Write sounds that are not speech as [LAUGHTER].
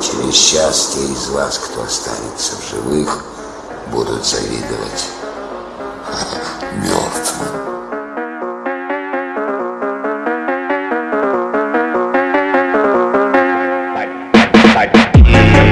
Тем несчастье из вас, кто останется в живых, будут завидовать [LAUGHS] мертвым. Bye.